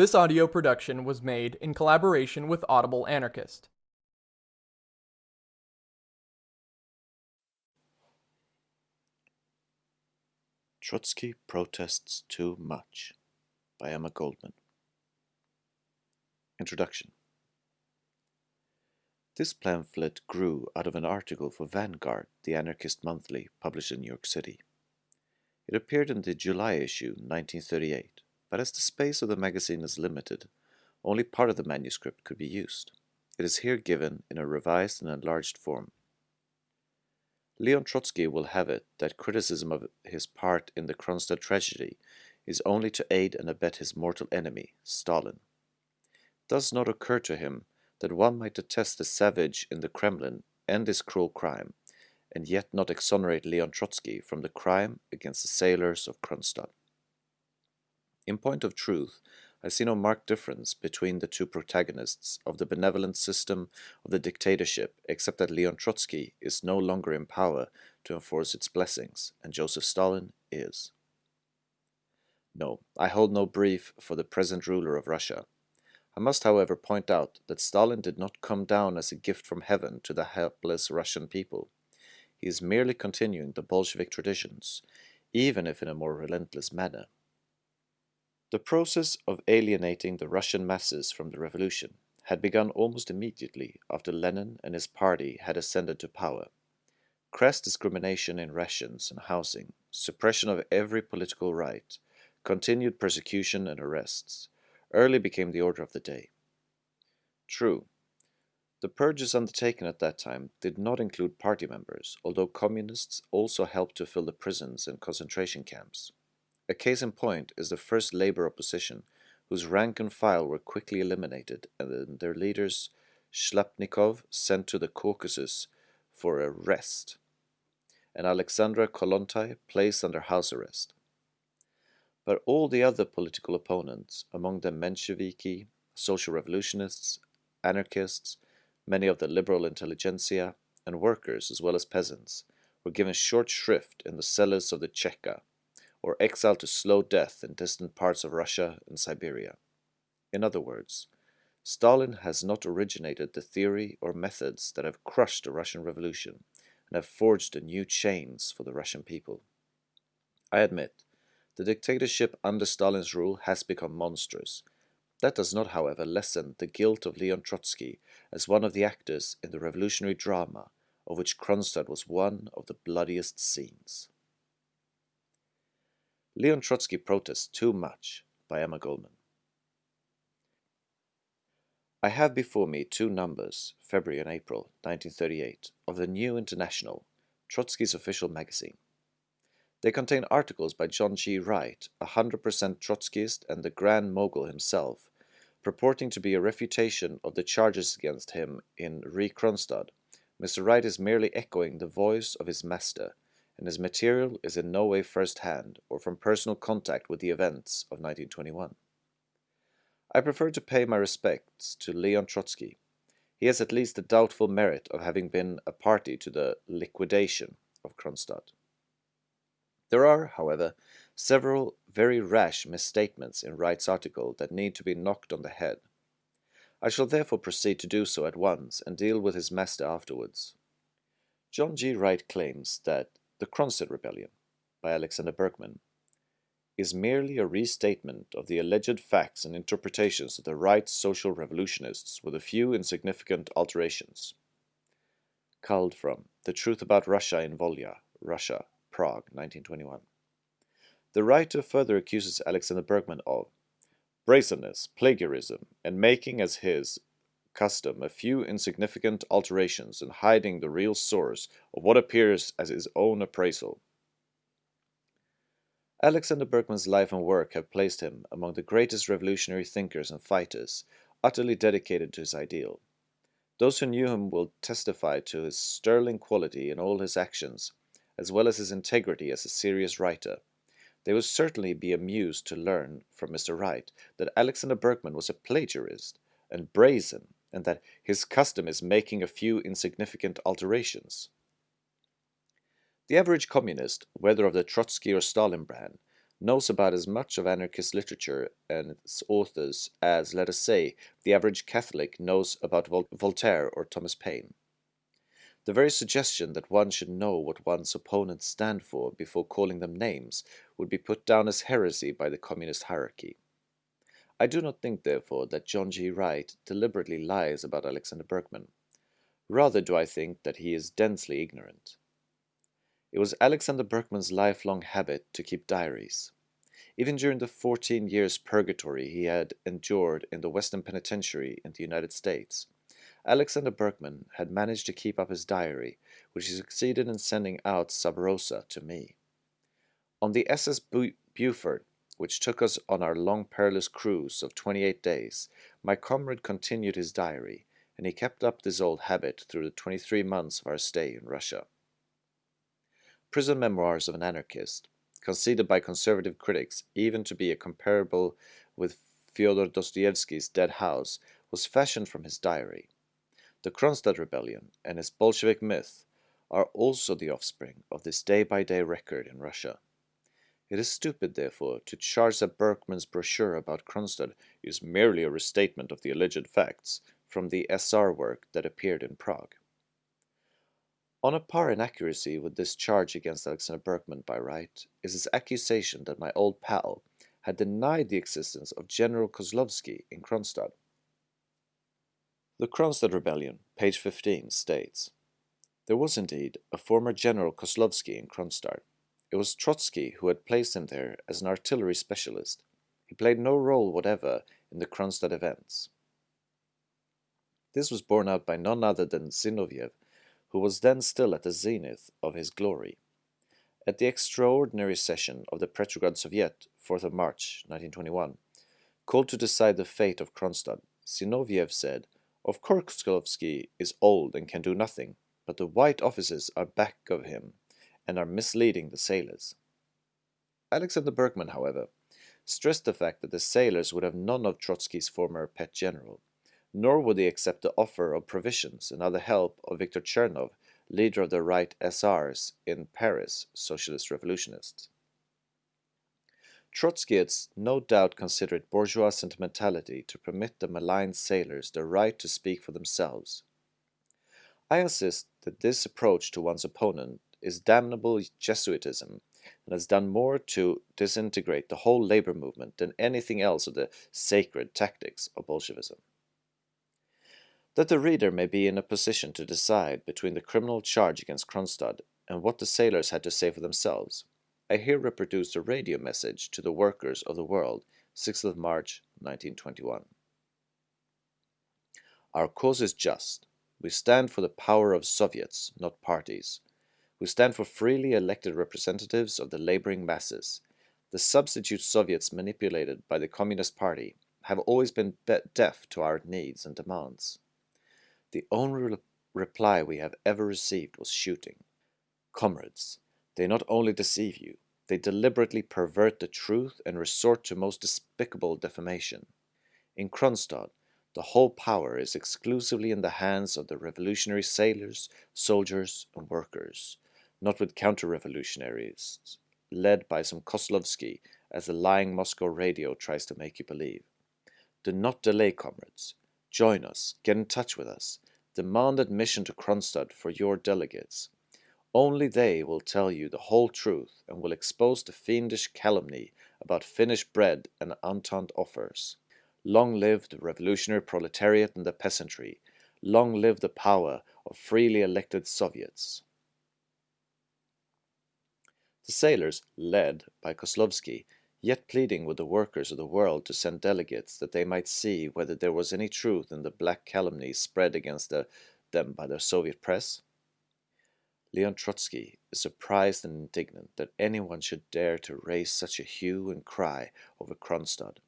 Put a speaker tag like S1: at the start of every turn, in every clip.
S1: This audio production was made in collaboration with Audible Anarchist.
S2: Trotsky Protests Too Much by Emma Goldman. Introduction This pamphlet grew out of an article for Vanguard, the anarchist monthly published in New York City. It appeared in the July issue, 1938, but as the space of the magazine is limited, only part of the manuscript could be used. It is here given in a revised and enlarged form. Leon Trotsky will have it that criticism of his part in the Kronstadt tragedy is only to aid and abet his mortal enemy, Stalin. It does not occur to him that one might detest the savage in the Kremlin and his cruel crime, and yet not exonerate Leon Trotsky from the crime against the sailors of Kronstadt. In point of truth, I see no marked difference between the two protagonists of the benevolent system of the dictatorship, except that Leon Trotsky is no longer in power to enforce its blessings, and Joseph Stalin is. No, I hold no brief for the present ruler of Russia. I must, however, point out that Stalin did not come down as a gift from heaven to the helpless Russian people. He is merely continuing the Bolshevik traditions, even if in a more relentless manner. The process of alienating the Russian masses from the revolution had begun almost immediately after Lenin and his party had ascended to power. Crass discrimination in rations and housing, suppression of every political right, continued persecution and arrests, early became the order of the day. True, the purges undertaken at that time did not include party members, although communists also helped to fill the prisons and concentration camps. A case in point is the first labor opposition, whose rank and file were quickly eliminated and their leaders, Shliapnikov, sent to the Caucasus for arrest, and Alexandra Kollontai placed under house arrest. But all the other political opponents, among them Mensheviki, social revolutionists, anarchists, many of the liberal intelligentsia, and workers as well as peasants, were given short shrift in the cellars of the Cheka, or exiled to slow death in distant parts of Russia and Siberia. In other words, Stalin has not originated the theory or methods that have crushed the Russian Revolution and have forged the new chains for the Russian people. I admit, the dictatorship under Stalin's rule has become monstrous. That does not, however, lessen the guilt of Leon Trotsky as one of the actors in the revolutionary drama of which Kronstadt was one of the bloodiest scenes. Leon Trotsky protests too much by Emma Goldman. I have before me two numbers, February and April 1938, of the New International, Trotsky's official magazine. They contain articles by John G. Wright, a 100% Trotskyist and the Grand Mogul himself, purporting to be a refutation of the charges against him in Re Kronstadt. Mr. Wright is merely echoing the voice of his master, and his material is in no way first-hand or from personal contact with the events of 1921. I prefer to pay my respects to Leon Trotsky. He has at least the doubtful merit of having been a party to the liquidation of Kronstadt. There are, however, several very rash misstatements in Wright's article that need to be knocked on the head. I shall therefore proceed to do so at once and deal with his master afterwards. John G. Wright claims that the Kronstadt Rebellion by Alexander Berkman is merely a restatement of the alleged facts and interpretations of the right social revolutionists with a few insignificant alterations. Culled from The Truth About Russia in Volya, Russia, Prague, 1921. The writer further accuses Alexander Berkman of brazenness, plagiarism, and making as his custom a few insignificant alterations and hiding the real source of what appears as his own appraisal. Alexander Berkman's life and work have placed him among the greatest revolutionary thinkers and fighters, utterly dedicated to his ideal. Those who knew him will testify to his sterling quality in all his actions, as well as his integrity as a serious writer. They will certainly be amused to learn from Mr. Wright that Alexander Berkman was a plagiarist and brazen and that his custom is making a few insignificant alterations. The average communist, whether of the Trotsky or Stalin brand, knows about as much of anarchist literature and its authors as, let us say, the average Catholic knows about Vol Voltaire or Thomas Paine. The very suggestion that one should know what one's opponents stand for before calling them names would be put down as heresy by the communist hierarchy. I do not think, therefore, that John G. Wright deliberately lies about Alexander Berkman. Rather do I think that he is densely ignorant. It was Alexander Berkman's lifelong habit to keep diaries. Even during the 14 years purgatory he had endured in the Western Penitentiary in the United States, Alexander Berkman had managed to keep up his diary, which he succeeded in sending out sub rosa to me. On the SS Bu Buford, which took us on our long perilous cruise of 28 days, my comrade continued his diary, and he kept up this old habit through the 23 months of our stay in Russia. Prison Memoirs of an Anarchist, conceded by conservative critics even to be a comparable with Fyodor Dostoevsky's Dead House, was fashioned from his diary. The Kronstadt Rebellion and its Bolshevik myth are also the offspring of this day-by-day -day record in Russia. It is stupid, therefore, to charge that Berkman's brochure about Kronstadt is merely a restatement of the alleged facts from the SR work that appeared in Prague. On a par in accuracy with this charge against Alexander Berkman by Wright is his accusation that my old pal had denied the existence of General Kozlovsky in Kronstadt. The Kronstadt Rebellion, page 15, states, There was indeed a former General Kozlovsky in Kronstadt, it was Trotsky who had placed him there as an artillery specialist. He played no role whatever in the Kronstadt events. This was borne out by none other than Zinoviev, who was then still at the zenith of his glory. At the extraordinary session of the Petrograd Soviet, 4th of March 1921, called to decide the fate of Kronstadt, Zinoviev said, Of course Kozlovsky is old and can do nothing, but the white officers are back of him and are misleading the sailors. Alexander Berkman, however, stressed the fact that the sailors would have none of Trotsky's former pet general, nor would they accept the offer of provisions and other help of Viktor Chernov, leader of the right SRs in Paris, socialist revolutionists. Trotsky had no doubt considered bourgeois sentimentality to permit the maligned sailors the right to speak for themselves. I insist that this approach to one's opponent is damnable Jesuitism and has done more to disintegrate the whole labor movement than anything else of the sacred tactics of Bolshevism. That the reader may be in a position to decide between the criminal charge against Kronstadt and what the sailors had to say for themselves, I here reproduce a radio message to the workers of the world, 6th of March 1921. Our cause is just. We stand for the power of Soviets, not parties who stand for freely elected representatives of the laboring masses. The substitute Soviets manipulated by the Communist Party have always been deaf to our needs and demands. The only re reply we have ever received was shooting. Comrades, they not only deceive you, they deliberately pervert the truth and resort to most despicable defamation. In Kronstadt, the whole power is exclusively in the hands of the revolutionary sailors, soldiers, and workers not with counter-revolutionaries, led by some Kozlovsky, as the lying Moscow radio tries to make you believe. Do not delay, comrades. Join us, get in touch with us, demand admission to Kronstadt for your delegates. Only they will tell you the whole truth and will expose the fiendish calumny about Finnish bread and Entente offers. Long live the revolutionary proletariat and the peasantry. Long live the power of freely elected Soviets. The sailors, led by Kozlovsky, yet pleading with the workers of the world to send delegates that they might see whether there was any truth in the black calumnies spread against the, them by the Soviet press? Leon Trotsky is surprised and indignant that anyone should dare to raise such a hue and cry over Kronstadt.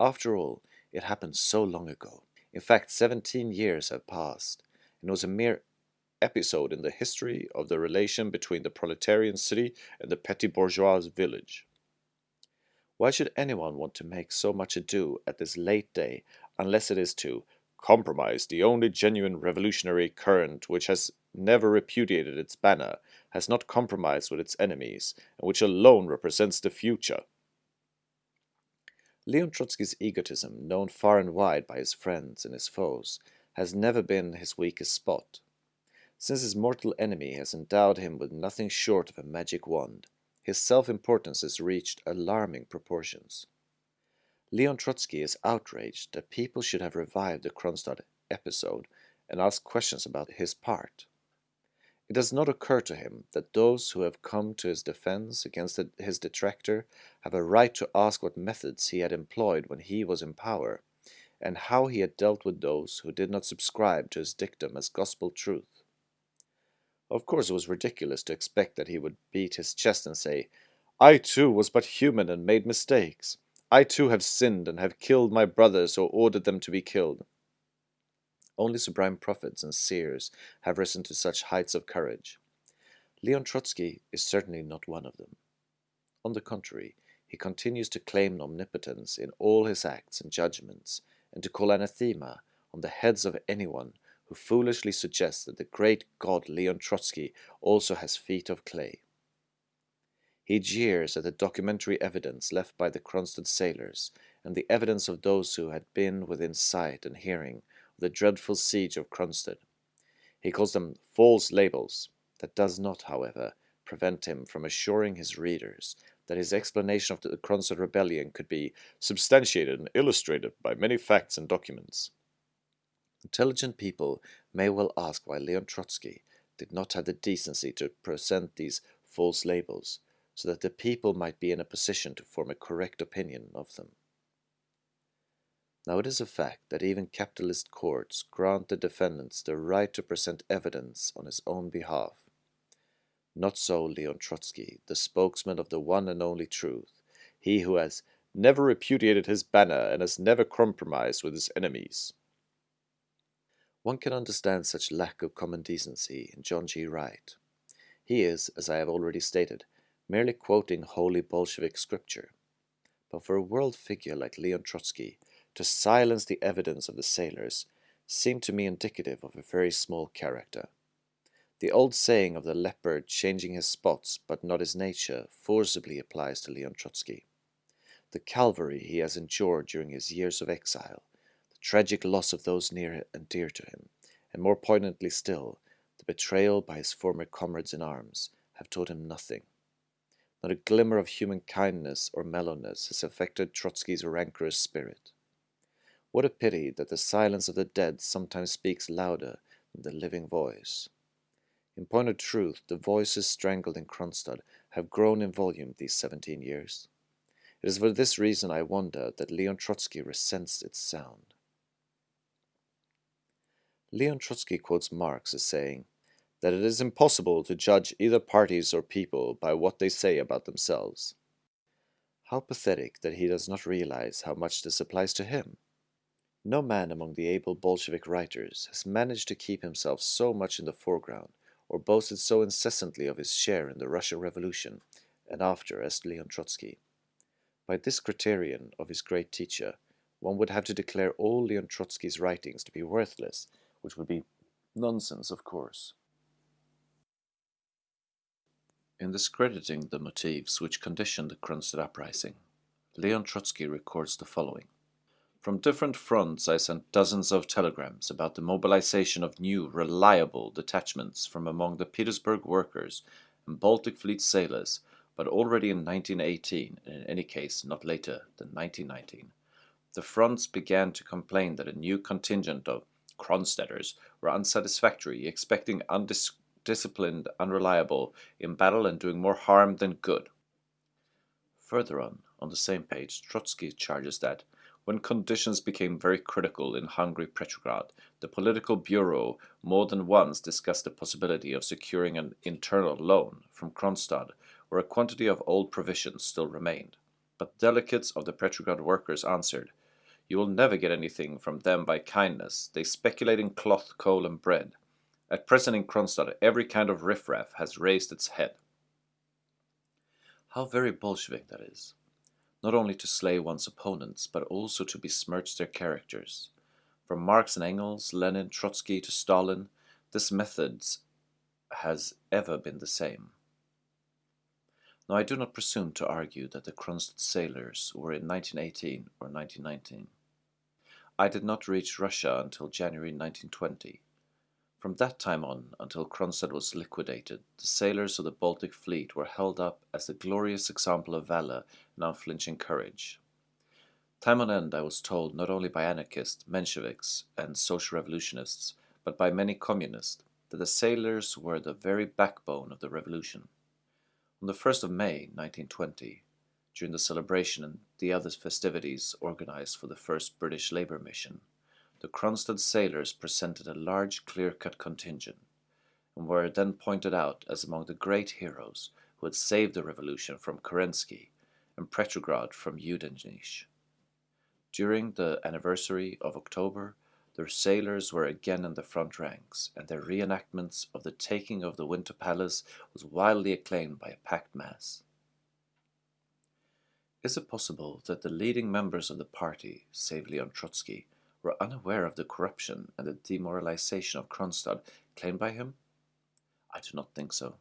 S2: After all, it happened so long ago. In fact, 17 years have passed, and it was a mere episode in the history of the relation between the proletarian city and the petty bourgeois village. Why should anyone want to make so much ado at this late day unless it is to compromise the only genuine revolutionary current which has never repudiated its banner, has not compromised with its enemies, and which alone represents the future? Leon Trotsky's egotism, known far and wide by his friends and his foes, has never been his weakest spot. Since his mortal enemy has endowed him with nothing short of a magic wand, his self-importance has reached alarming proportions. Leon Trotsky is outraged that people should have revived the Kronstadt episode and asked questions about his part. It does not occur to him that those who have come to his defense against his detractor have a right to ask what methods he had employed when he was in power, and how he had dealt with those who did not subscribe to his dictum as gospel truth. Of course, it was ridiculous to expect that he would beat his chest and say, I too was but human and made mistakes. I too have sinned and have killed my brothers or ordered them to be killed. Only sublime prophets and seers have risen to such heights of courage. Leon Trotsky is certainly not one of them. On the contrary, he continues to claim omnipotence in all his acts and judgments, and to call anathema on the heads of anyone who foolishly suggests that the great god Leon Trotsky also has feet of clay. He jeers at the documentary evidence left by the Kronstadt sailors and the evidence of those who had been within sight and hearing of the dreadful siege of Kronstadt. He calls them false labels. That does not, however, prevent him from assuring his readers that his explanation of the Kronstadt rebellion could be substantiated and illustrated by many facts and documents. Intelligent people may well ask why Leon Trotsky did not have the decency to present these false labels, so that the people might be in a position to form a correct opinion of them. Now it is a fact that even capitalist courts grant the defendants the right to present evidence on his own behalf. Not so Leon Trotsky, the spokesman of the one and only truth, he who has never repudiated his banner and has never compromised with his enemies. One can understand such lack of common decency in John G. Wright. He is, as I have already stated, merely quoting holy Bolshevik scripture. But for a world figure like Leon Trotsky, to silence the evidence of the sailors seemed to me indicative of a very small character. The old saying of the leopard changing his spots but not his nature forcibly applies to Leon Trotsky. The calvary he has endured during his years of exile, tragic loss of those near and dear to him, and more poignantly still, the betrayal by his former comrades in arms, have taught him nothing. Not a glimmer of human kindness or mellowness has affected Trotsky's rancorous spirit. What a pity that the silence of the dead sometimes speaks louder than the living voice. In point of truth, the voices strangled in Kronstadt have grown in volume these seventeen years. It is for this reason I wonder that Leon Trotsky resents its sound. Leon Trotsky quotes Marx as saying that it is impossible to judge either parties or people by what they say about themselves. How pathetic that he does not realize how much this applies to him. No man among the able Bolshevik writers has managed to keep himself so much in the foreground or boasted so incessantly of his share in the Russian Revolution and after as Leon Trotsky. By this criterion of his great teacher, one would have to declare all Leon Trotsky's writings to be worthless, which would be nonsense, of course. In discrediting the motives which conditioned the Kronstadt uprising, Leon Trotsky records the following. From different fronts I sent dozens of telegrams about the mobilization of new, reliable detachments from among the Petersburg workers and Baltic Fleet sailors, but already in 1918, and in any case not later than 1919. The fronts began to complain that a new contingent of Kronstadters were unsatisfactory, expecting undisciplined, unreliable, in battle and doing more harm than good. Further on, on the same page, Trotsky charges that when conditions became very critical in hungry Petrograd, the political bureau more than once discussed the possibility of securing an internal loan from Kronstadt, where a quantity of old provisions still remained. But delegates of the Petrograd workers answered, You will never get anything from them by kindness. They speculate in cloth, coal, and bread. At present in Kronstadt, every kind of riffraff has raised its head. How very Bolshevik that is not only to slay one's opponents, but also to besmirch their characters. From Marx and Engels, Lenin, Trotsky to Stalin, this method has ever been the same. Now, I do not presume to argue that the Kronstadt sailors were in 1918 or 1919. I did not reach Russia until January 1920. From that time on, until Kronstadt was liquidated, the sailors of the Baltic fleet were held up as a glorious example of valor and unflinching courage. Time on end I was told not only by anarchists, Mensheviks, and social revolutionists, but by many communists, that the sailors were the very backbone of the revolution. On the 1st of May 1920, during the celebration the other festivities organized for the first British Labour mission, the Kronstadt sailors presented a large clear-cut contingent, and were then pointed out as among the great heroes who had saved the revolution from Kerensky and Petrograd from Yudenich. During the anniversary of October, their sailors were again in the front ranks, and their reenactments of the taking of the Winter Palace was wildly acclaimed by a packed mass. Is it possible that the leading members of the party, save Leon Trotsky, were unaware of the corruption and the demoralization of Kronstadt claimed by him? I do not think so.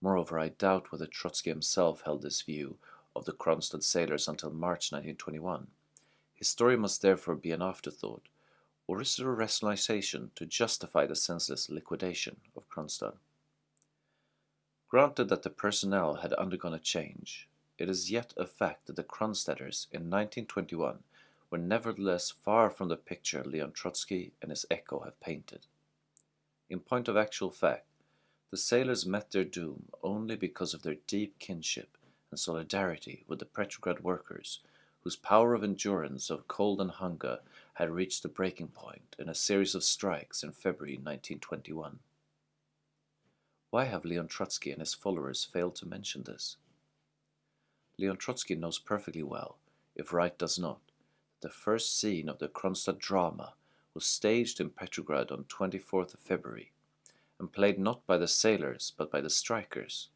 S2: Moreover, I doubt whether Trotsky himself held this view of the Kronstadt sailors until March 1921. His story must therefore be an afterthought, or is it a rationalization to justify the senseless liquidation of Kronstadt? Granted that the personnel had undergone a change, it is yet a fact that the Kronstadters in 1921 were nevertheless far from the picture Leon Trotsky and his echo have painted. In point of actual fact, the sailors met their doom only because of their deep kinship and solidarity with the Petrograd workers, whose power of endurance of cold and hunger had reached the breaking point in a series of strikes in February 1921. Why have Leon Trotsky and his followers failed to mention this? Leon Trotsky knows perfectly well, if Wright does not, that the first scene of the Kronstadt drama was staged in Petrograd on 24th of February, and played not by the sailors but by the strikers.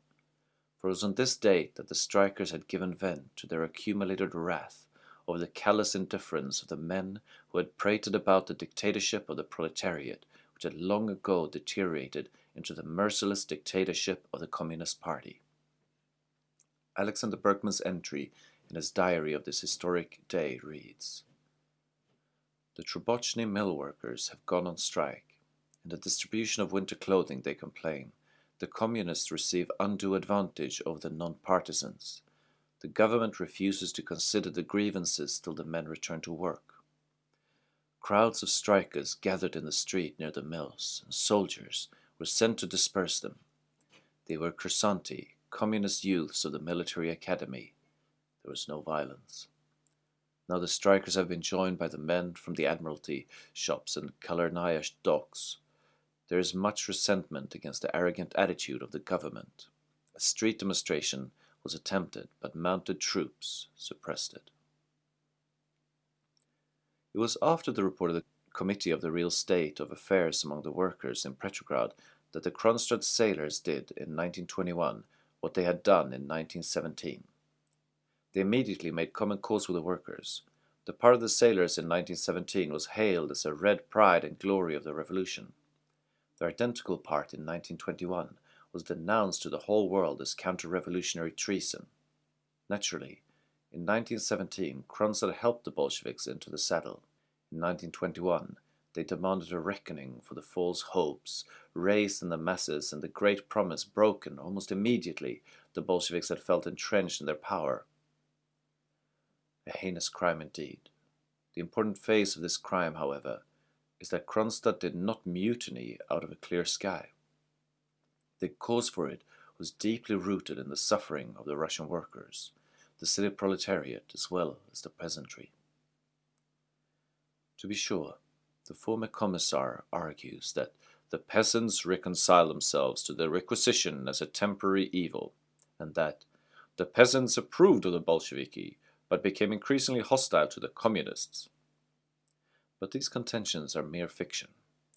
S2: For it was on this date that the strikers had given vent to their accumulated wrath over the callous indifference of the men who had prated about the dictatorship of the proletariat, which had long ago deteriorated into the merciless dictatorship of the Communist Party. Alexander Berkman's entry in his diary of this historic day reads, The Trubotchny mill workers have gone on strike. In the distribution of winter clothing they complain. The communists receive undue advantage over the non-partisans. The government refuses to consider the grievances till the men return to work. Crowds of strikers gathered in the street near the mills, and soldiers were sent to disperse them. They were Kursanti, communist youths of the military academy, there was no violence. Now the strikers have been joined by the men from the Admiralty shops and Galernaya docks. There is much resentment against the arrogant attitude of the government. A street demonstration was attempted, but mounted troops suppressed it. It was after the report of the Committee of the Real State of Affairs among the Workers in Petrograd that the Kronstadt sailors did in 1921 what they had done in 1917. They immediately made common cause with the workers. The part of the sailors in 1917 was hailed as a red pride and glory of the revolution. Their identical part in 1921 was denounced to the whole world as counter-revolutionary treason. Naturally, in 1917, Kronstadt helped the Bolsheviks into the saddle. In 1921, they demanded a reckoning for the false hopes raised in the masses and the great promise broken almost immediately the Bolsheviks had felt entrenched in their power. A heinous crime indeed. The important phase of this crime, however, is that Kronstadt did not mutiny out of a clear sky. The cause for it was deeply rooted in the suffering of the Russian workers, the city proletariat as well as the peasantry. To be sure, the former commissar argues that the peasants reconcile themselves to the requisition as a temporary evil, and that the peasants approved of the Bolsheviki but became increasingly hostile to the communists. But these contentions are mere fiction,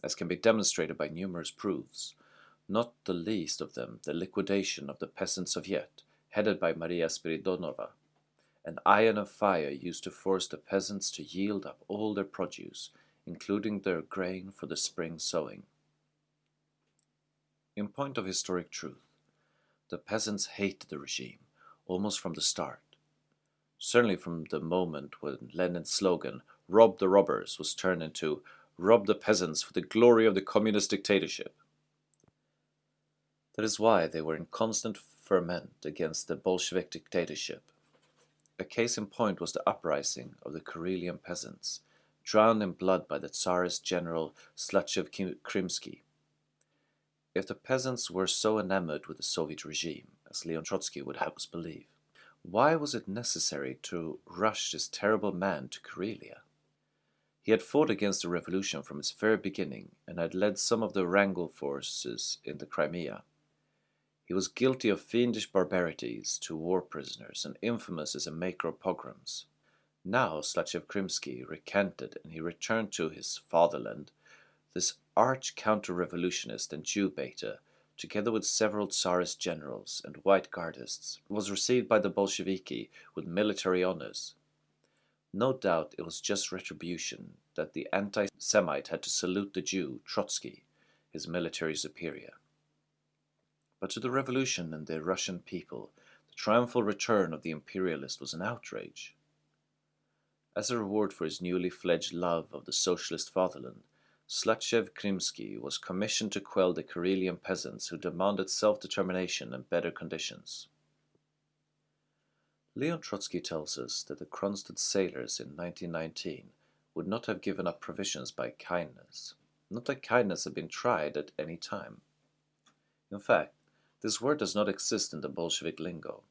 S2: as can be demonstrated by numerous proofs, not the least of them the liquidation of the Peasant Soviet, headed by Maria Spiridonova, an iron of fire used to force the peasants to yield up all their produce, including their grain for the spring sowing. In point of historic truth, The peasants hated the regime, almost from the start. Certainly from the moment when Lenin's slogan, Rob the Robbers, was turned into Rob the Peasants for the glory of the communist dictatorship. That is why they were in constant ferment against the Bolshevik dictatorship. A case in point was the uprising of the Karelian peasants, drowned in blood by the Tsarist general Slavtchev Krimsky. If the peasants were so enamored with the Soviet regime, as Leon Trotsky would have us believe, why was it necessary to rush this terrible man to Karelia? He had fought against the revolution from its very beginning and had led some of the Wrangel forces in the Crimea. He was guilty of fiendish barbarities to war prisoners and infamous as a maker of pogroms. Now Slastchev-Krimsky recanted and he returned to his fatherland, this arch counter-revolutionist and Jew-baiter, together with several Tsarist generals and white guardists, was received by the Bolsheviki with military honors. No doubt it was just retribution that the anti-Semite had to salute the Jew, Trotsky, his military superior. But to the revolution and the Russian people, the triumphal return of the imperialist was an outrage. As a reward for his newly fledged love of the socialist fatherland, Slastchev-Krimsky was commissioned to quell the Karelian peasants who demanded self-determination and better conditions. Leon Trotsky tells us that the Kronstadt sailors in 1919 would not have given up provisions by kindness, not that kindness had been tried at any time. In fact, this word does not exist in the Bolshevik lingo.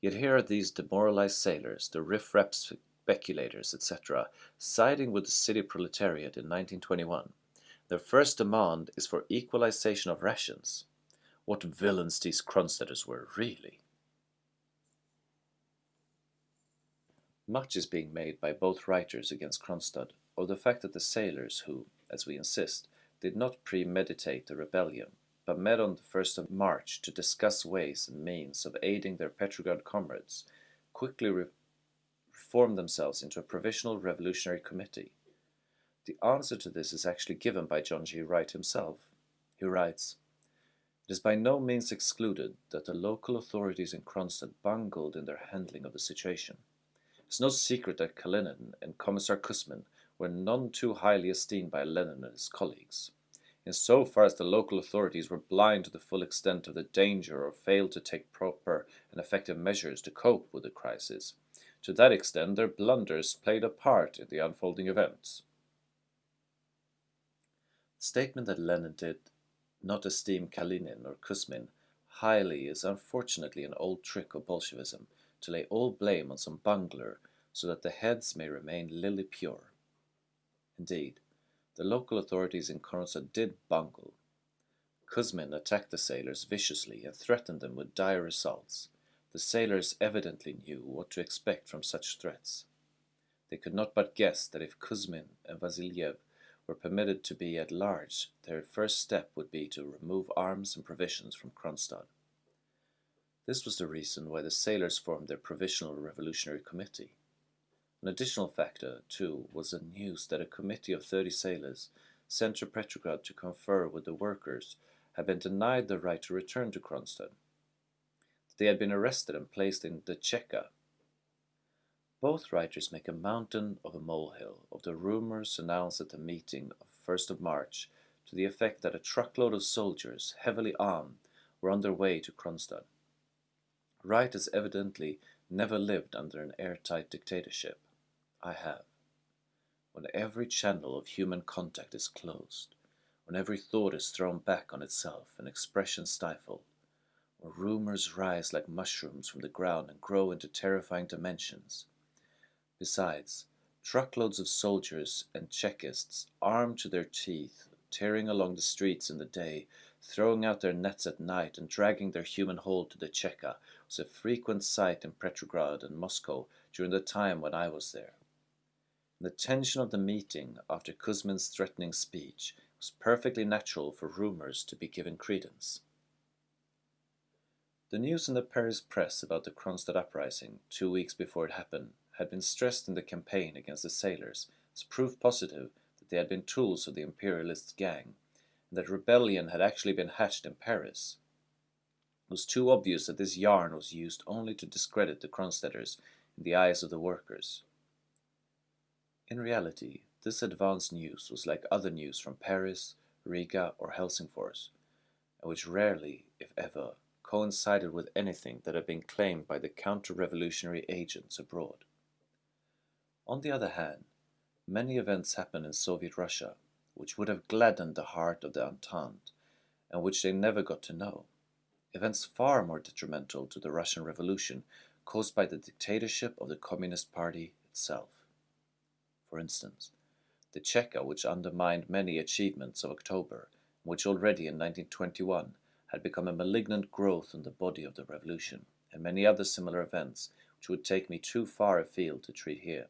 S2: Yet here are these demoralized sailors, the riff-raff speculators, etc., siding with the city proletariat in 1921. Their first demand is for equalization of rations. What villains these Kronstadters were, really. Much is being made by both writers against Kronstadt of the fact that the sailors who, as we insist, did not premeditate the rebellion but met on the 1st of March to discuss ways and means of aiding their Petrograd comrades, quickly re reformed themselves into a provisional revolutionary committee. The answer to this is actually given by John G. Wright himself. He writes, It is by no means excluded that the local authorities in Kronstadt bungled in their handling of the situation. It's no secret that Kalinin and Commissar Kuzmin were none too highly esteemed by Lenin and his colleagues In so far as the local authorities were blind to the full extent of the danger or failed to take proper and effective measures to cope with the crisis. To that extent, their blunders played a part in the unfolding events. The statement that Lenin did not esteem Kalinin or Kuzmin highly is unfortunately an old trick of Bolshevism to lay all blame on some bungler so that the heads may remain lily pure. Indeed, the local authorities in Kronstadt did bungle. Kuzmin attacked the sailors viciously and threatened them with dire results. The sailors evidently knew what to expect from such threats. They could not but guess that if Kuzmin and Vasiliev were permitted to be at large, their first step would be to remove arms and provisions from Kronstadt. This was the reason why the sailors formed their Provisional Revolutionary Committee. An additional factor, too, was the news that a committee of 30 sailors sent to Petrograd to confer with the workers had been denied the right to return to Kronstadt. They had been arrested and placed in the Cheka. Both writers make a mountain of a molehill of the rumors announced at the meeting of 1st of March to the effect that a truckload of soldiers, heavily armed, were on their way to Kronstadt. Wright has evidently never lived under an airtight dictatorship. I have. When every channel of human contact is closed, when every thought is thrown back on itself and expression stifled, when rumors rise like mushrooms from the ground and grow into terrifying dimensions. Besides, truckloads of soldiers and Chekists, armed to their teeth, tearing along the streets in the day, throwing out their nets at night and dragging their human hold to the Cheka was a frequent sight in Petrograd and Moscow during the time when I was there. The tension of the meeting after Kuzmin's threatening speech was perfectly natural for rumors to be given credence. The news in the Paris press about the Kronstadt uprising, two weeks before it happened, had been stressed in the campaign against the sailors as proof positive that they had been tools of the imperialist gang, and that rebellion had actually been hatched in Paris. It was too obvious that this yarn was used only to discredit the Kronstadters in the eyes of the workers. In reality, this advance news was like other news from Paris, Riga, or Helsingfors, and which rarely, if ever, coincided with anything that had been claimed by the counter-revolutionary agents abroad. On the other hand, many events happened in Soviet Russia which would have gladdened the heart of the Entente and which they never got to know events far more detrimental to the Russian Revolution caused by the dictatorship of the Communist Party itself. For instance, the Cheka which undermined many achievements of October, which already in 1921 had become a malignant growth in the body of the revolution, and many other similar events which would take me too far afield to treat here.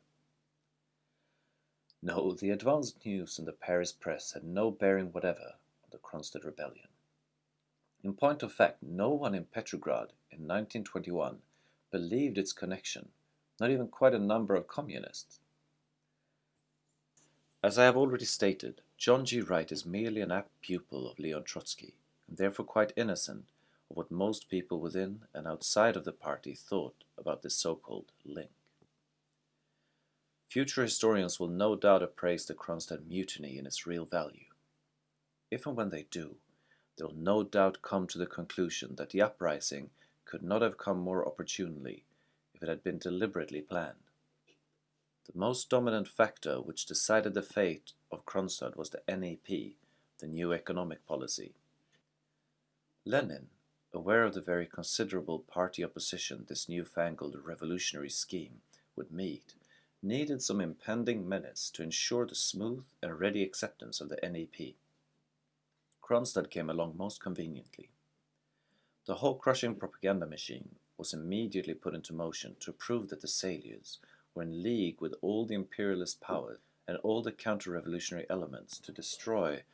S2: No, the advanced news in the Paris press had no bearing whatever on the Kronstadt rebellion. In point of fact, no one in Petrograd in 1921 believed its connection, not even quite a number of communists. As I have already stated, John G. Wright is merely an apt pupil of Leon Trotsky, and therefore quite innocent of what most people within and outside of the party thought about this so-called link. Future historians will no doubt appraise the Kronstadt mutiny in its real value. If and when they do, they will no doubt come to the conclusion that the uprising could not have come more opportunely if it had been deliberately planned. The most dominant factor which decided the fate of Kronstadt was the NEP, the new economic policy. Lenin, aware of the very considerable party opposition this newfangled revolutionary scheme would meet, needed some impending menace to ensure the smooth and ready acceptance of the NEP. Kronstadt came along most conveniently. The whole crushing propaganda machine was immediately put into motion to prove that the Saliers were in league with all the imperialist powers and all the counter-revolutionary elements to destroy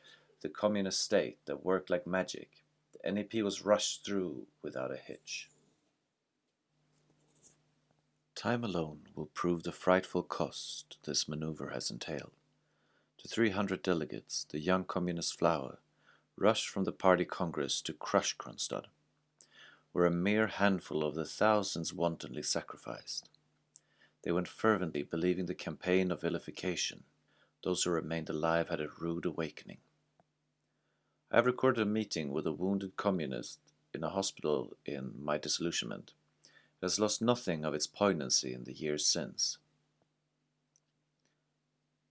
S2: the communist state that worked like magic. The NEP was rushed through without a hitch. Time alone will prove the frightful cost this maneuver has entailed. To 300 delegates, the young communist flower rushed from the party congress to crush Kronstadt, were a mere handful of the thousands wantonly sacrificed. They went fervently believing the campaign of vilification. Those who remained alive had a rude awakening. I have recorded a meeting with a wounded communist in a hospital in my disillusionment. It has lost nothing of its poignancy in the years since.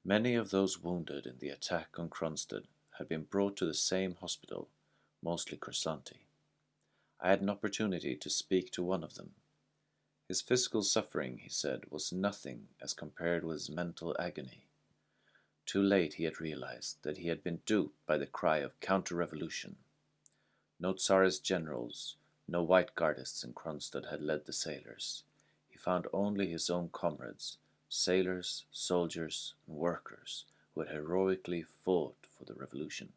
S2: Many of those wounded in the attack on Kronstadt had been brought to the same hospital, mostly Kursanti. I had an opportunity to speak to one of them. His physical suffering, he said, was nothing as compared with his mental agony. Too late he had realized that he had been duped by the cry of counter-revolution. No Tsarist generals, no white guardists in Kronstadt had led the sailors. He found only his own comrades, sailors, soldiers, and workers, who had heroically fought for the revolution.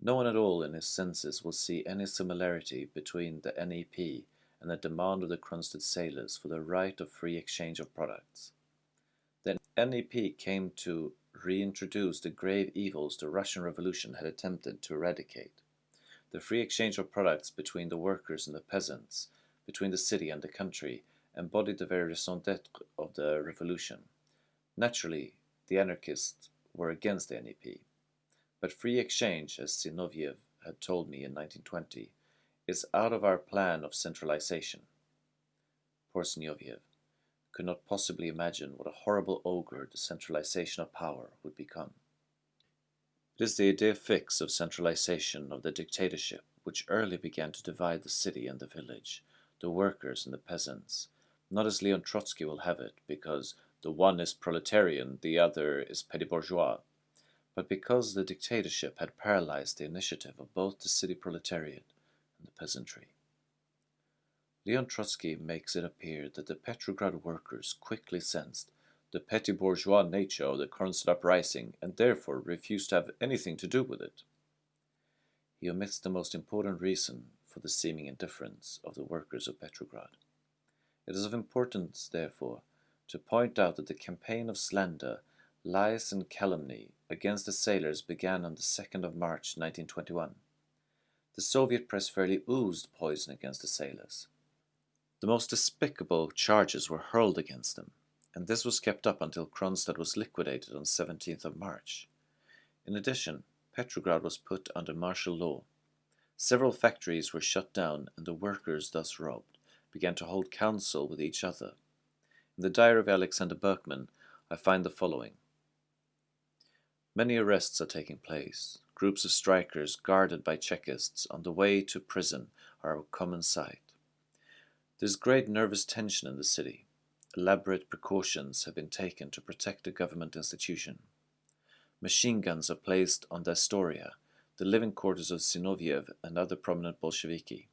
S2: No one at all in his senses will see any similarity between the NEP and the demand of the Kronstadt sailors for the right of free exchange of products. NEP came to reintroduce the grave evils the Russian Revolution had attempted to eradicate. The free exchange of products between the workers and the peasants, between the city and the country, embodied the very raison d'etre of the revolution. Naturally, the anarchists were against the NEP. But free exchange, as Zinoviev had told me in 1920, is out of our plan of centralization. Poor Zinoviev could not possibly imagine what a horrible ogre the centralization of power would become. It is the idea fix of centralization of the dictatorship which early began to divide the city and the village, the workers and the peasants, not as Leon Trotsky will have it, because the one is proletarian, the other is petty bourgeois, but because the dictatorship had paralyzed the initiative of both the city proletariat and the peasantry. Leon Trotsky makes it appear that the Petrograd workers quickly sensed the petty bourgeois nature of the Kronstadt uprising and therefore refused to have anything to do with it. He omits the most important reason for the seeming indifference of the workers of Petrograd. It is of importance, therefore, to point out that the campaign of slander, lies and calumny against the sailors began on the 2nd of March 1921. the Soviet press fairly oozed poison against the sailors. The most despicable charges were hurled against them, and this was kept up until Kronstadt was liquidated on 17th of March. In addition, Petrograd was put under martial law. Several factories were shut down and the workers thus robbed began to hold counsel with each other. In the diary of Alexander Berkman, I find the following. Many arrests are taking place. Groups of strikers guarded by Chekists on the way to prison are a common sight. There is great nervous tension in the city. Elaborate precautions have been taken to protect the government institution. Machine guns are placed on the Astoria, the living quarters of Zinoviev and other prominent Bolsheviki.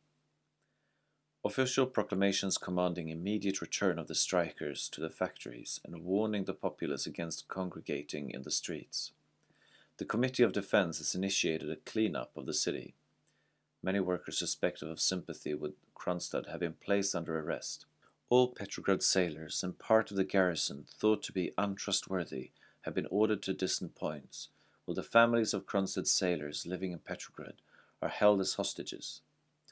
S2: Official proclamations commanding immediate return of the strikers to the factories and warning the populace against congregating in the streets. The Committee of Defense has initiated a clean-up of the city. Many workers suspected of sympathy with Kronstadt have been placed under arrest. All Petrograd sailors and part of the garrison thought to be untrustworthy have been ordered to distant points, while the families of Kronstadt sailors living in Petrograd are held as hostages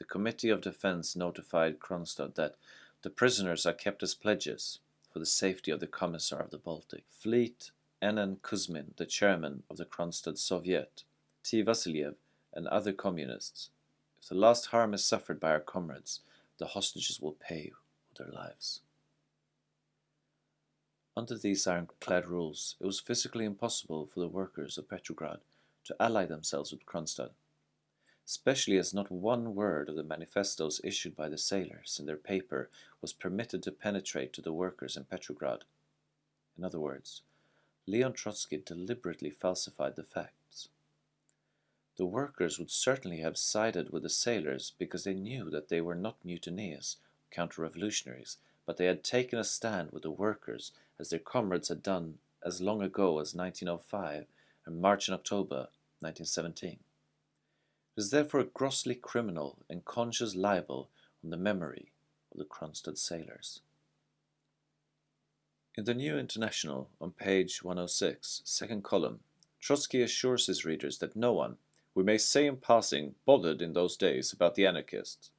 S2: the Committee of Defense notified Kronstadt that the prisoners are kept as pledges for the safety of the Commissar of the Baltic. Fleet N.N. Kuzmin, the chairman of the Kronstadt Soviet, T. Vasiliev, and other communists. If the last harm is suffered by our comrades, the hostages will pay with their lives. Under these ironclad rules, it was physically impossible for the workers of Petrograd to ally themselves with Kronstadt especially as not one word of the manifestos issued by the sailors in their paper was permitted to penetrate to the workers in Petrograd. In other words, Leon Trotsky deliberately falsified the facts. The workers would certainly have sided with the sailors because they knew that they were not mutineers, counter-revolutionaries, but they had taken a stand with the workers as their comrades had done as long ago as 1905 and March and October 1917. It is therefore a grossly criminal and conscious libel on the memory of the Kronstadt sailors. In the New International, on page 106, second column, Trotsky assures his readers that no one, we may say in passing, bothered in those days about the anarchists.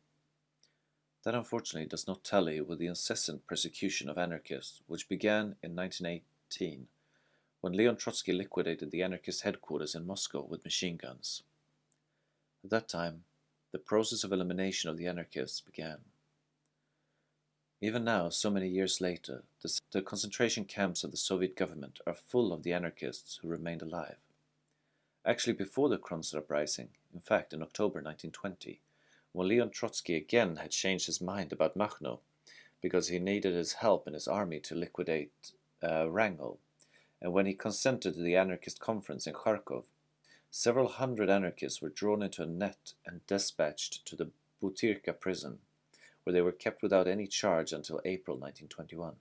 S2: That unfortunately does not tally with the incessant persecution of anarchists, which began in 1918, when Leon Trotsky liquidated the anarchist headquarters in Moscow with machine guns. At that time, the process of elimination of the anarchists began. Even now, so many years later, the, the, concentration camps of the Soviet government are full of the anarchists who remained alive. Actually, before the Kronstadt uprising, in fact in October 1920, when Leon Trotsky again had changed his mind about Machno because he needed his help in his army to liquidate uh, Wrangel, and when he consented to the anarchist conference in Kharkov, Several hundred anarchists were drawn into a net and dispatched to the Butyrka prison, where they were kept without any charge until April 1921.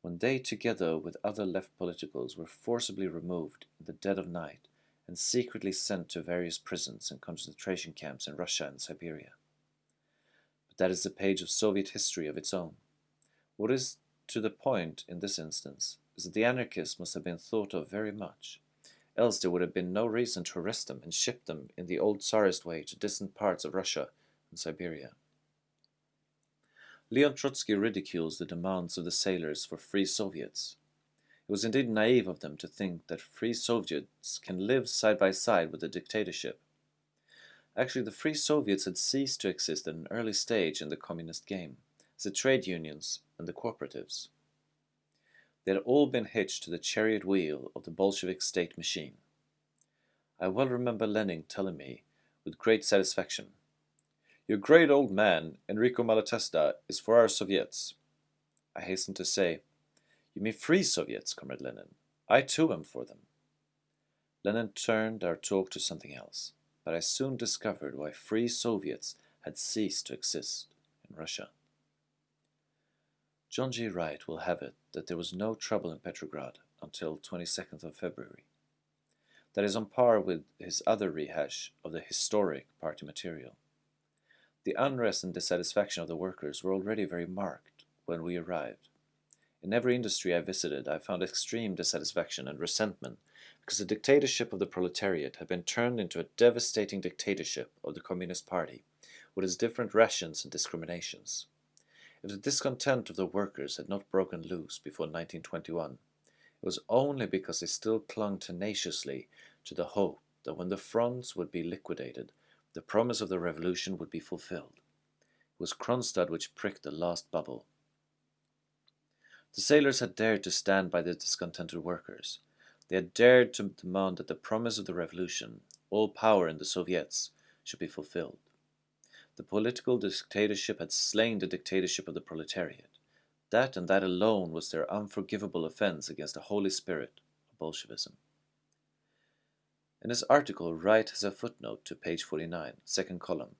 S2: When they, together with other left politicals, were forcibly removed in the dead of night and secretly sent to various prisons and concentration camps in Russia and Siberia. But that is a page of Soviet history of its own. What is to the point in this instance is that the anarchists must have been thought of very much else there would have been no reason to arrest them and ship them in the old Tsarist way to distant parts of Russia and Siberia. Leon Trotsky ridicules the demands of the sailors for free Soviets. It was indeed naive of them to think that free Soviets can live side by side with a dictatorship. Actually, the free Soviets had ceased to exist at an early stage in the communist game, the trade unions and the cooperatives. They had all been hitched to the chariot wheel of the Bolshevik state machine. I well remember Lenin telling me, with great satisfaction, Your great old man, Enrico Malatesta, is for our Soviets. I hastened to say, You mean free Soviets, Comrade Lenin. I too am for them. Lenin turned our talk to something else, but I soon discovered why free Soviets had ceased to exist in Russia. John G. Wright will have it that there was no trouble in Petrograd until 22nd of February. That is on par with his other rehash of the historic party material. The unrest and dissatisfaction of the workers were already very marked when we arrived. In every industry I visited, I found extreme dissatisfaction and resentment because the dictatorship of the proletariat had been turned into a devastating dictatorship of the Communist Party, with its different rations and discriminations. If the discontent of the workers had not broken loose before 1921, it was only because they still clung tenaciously to the hope that when the fronts would be liquidated, the promise of the revolution would be fulfilled. It was Kronstadt which pricked the last bubble. The sailors had dared to stand by the discontented workers. They had dared to demand that the promise of the revolution, all power in the Soviets, should be fulfilled. The political dictatorship had slain the dictatorship of the proletariat. That and that alone was their unforgivable offense against the holy spirit of Bolshevism. In his article, Wright has a footnote to page 49, second column,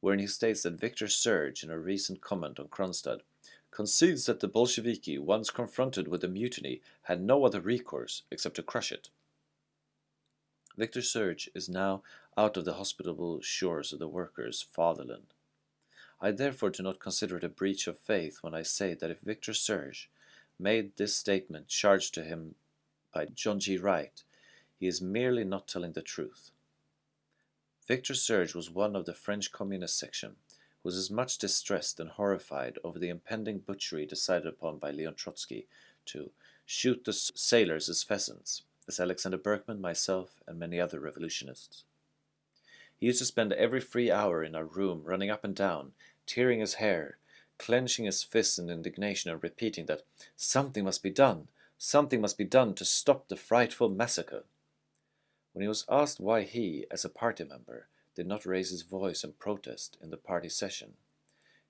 S2: wherein he states that Victor Serge, in a recent comment on Kronstadt, concedes that the Bolsheviki, once confronted with a mutiny, had no other recourse except to crush it. Victor Serge is now out of the hospitable shores of the workers' fatherland. I therefore do not consider it a breach of faith when I say that if Victor Serge made this statement charged to him by John G. Wright, he is merely not telling the truth. Victor Serge was one of the French Communist section, was as much distressed and horrified over the impending butchery decided upon by Leon Trotsky to shoot the sailors as pheasants, as Alexander Berkman, myself, and many other revolutionists. He used to spend every free hour in our room running up and down, tearing his hair, clenching his fists in indignation and repeating that something must be done, something must be done to stop the frightful massacre. When he was asked why he, as a party member, did not raise his voice in protest in the party session,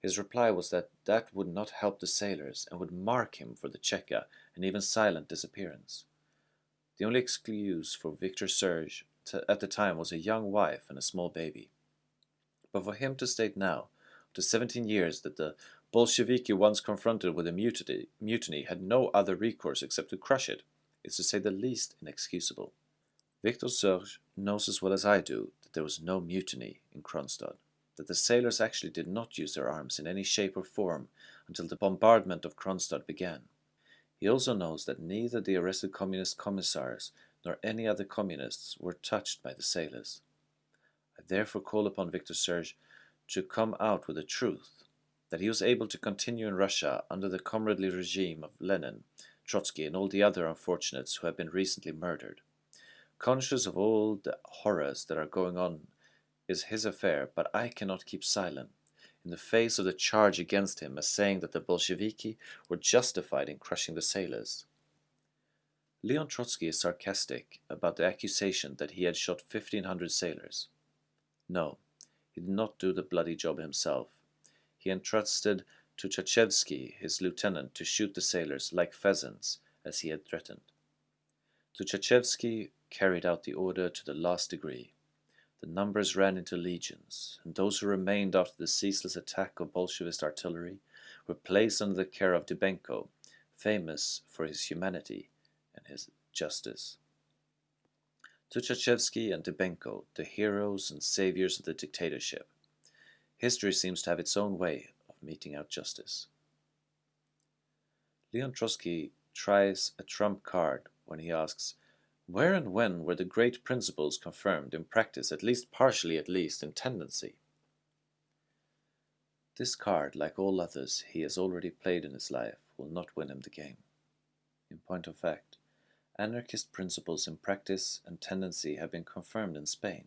S2: his reply was that that would not help the sailors and would mark him for the Cheka and even silent disappearance. The only excuse for Victor Serge at the time was a young wife and a small baby. But for him to state now, after 17 years, that the Bolsheviki once confronted with a mutiny, mutiny had no other recourse except to crush it, is to say the least inexcusable. Victor Serge knows as well as I do that there was no mutiny in Kronstadt, that the sailors actually did not use their arms in any shape or form until the bombardment of Kronstadt began. He also knows that neither the arrested communist commissars nor any other communists were touched by the sailors. I therefore call upon Victor Serge to come out with the truth, that he was able to continue in Russia under the comradely regime of Lenin, Trotsky, and all the other unfortunates who have been recently murdered. Conscious of all the horrors that are going on is his affair, but I cannot keep silent in the face of the charge against him as saying that the Bolsheviki were justified in crushing the sailors. Leon Trotsky is sarcastic about the accusation that he had shot 1500 sailors. No, he did not do the bloody job himself. He entrusted to Tuchachevsky, his lieutenant, to shoot the sailors like pheasants, as he had threatened. To Tuchachevsky carried out the order to the last degree. The numbers ran into legions, and those who remained after the ceaseless attack of Bolshevist artillery were placed under the care of Dybenko, famous for his humanity and his justice. Tuchachevsky and Dybenko, the heroes and saviors of the dictatorship. History seems to have its own way of meting out justice. Leon Trotsky tries a trump card when he asks, where and when were the great principles confirmed in practice, at least partially at least, in tendency? This card, like all others he has already played in his life, will not win him the game. In point of fact, anarchist principles in practice and tendency have been confirmed in Spain.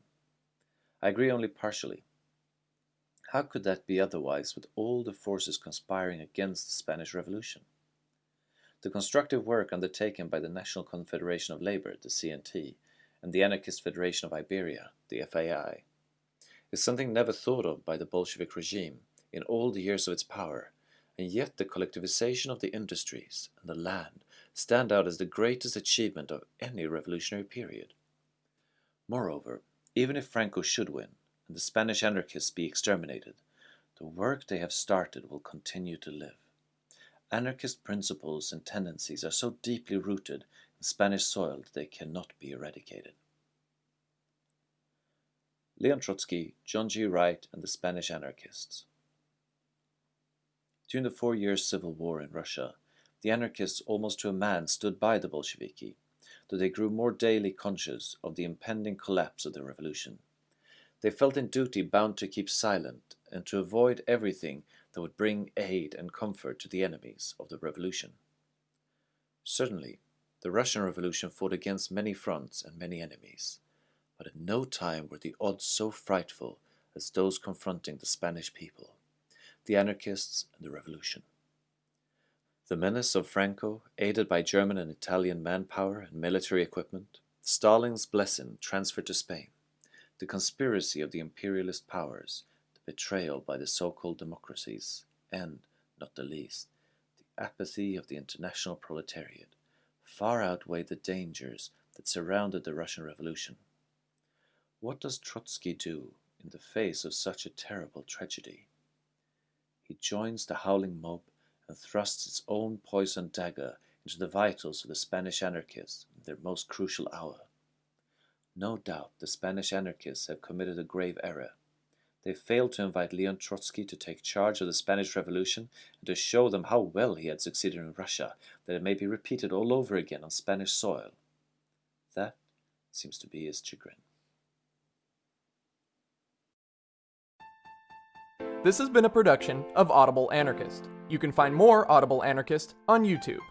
S2: I agree only partially. How could that be otherwise with all the forces conspiring against the Spanish Revolution? The constructive work undertaken by the National Confederation of Labour, the CNT, and the Anarchist Federation of Iberia, the FAI, is something never thought of by the Bolshevik regime in all the years of its power, and yet the collectivization of the industries and the land stand out as the greatest achievement of any revolutionary period. Moreover, even if Franco should win and the Spanish anarchists be exterminated, the work they have started will continue to live. Anarchist principles and tendencies are so deeply rooted in Spanish soil that they cannot be eradicated. Leon Trotsky, John G. Wright, and the Spanish anarchists. During the four years civil war in Russia, the anarchists almost to a man stood by the Bolsheviki. though they grew more daily conscious of the impending collapse of the revolution. They felt in duty bound to keep silent and to avoid everything that would bring aid and comfort to the enemies of the revolution. Certainly, the Russian Revolution fought against many fronts and many enemies, but at no time were the odds so frightful as those confronting the Spanish people, the anarchists and the revolution. The menace of Franco, aided by German and Italian manpower and military equipment, Stalin's blessing transferred to Spain, the conspiracy of the imperialist powers, betrayal by the so-called democracies, and, not the least, the apathy of the international proletariat, far outweighed the dangers that surrounded the Russian Revolution. What does Trotsky do in the face of such a terrible tragedy? He joins the howling mob and thrusts its own poisoned dagger into the vitals of the Spanish anarchists in their most crucial hour. No doubt the Spanish anarchists have committed a grave error. They failed to invite Leon Trotsky to take charge of the Spanish Revolution and to show them how well he had succeeded in Russia, that it may be repeated all over again on Spanish soil. That seems to be his chagrin.
S1: This has been a production of Audible Anarchist. You can find more Audible Anarchist on YouTube.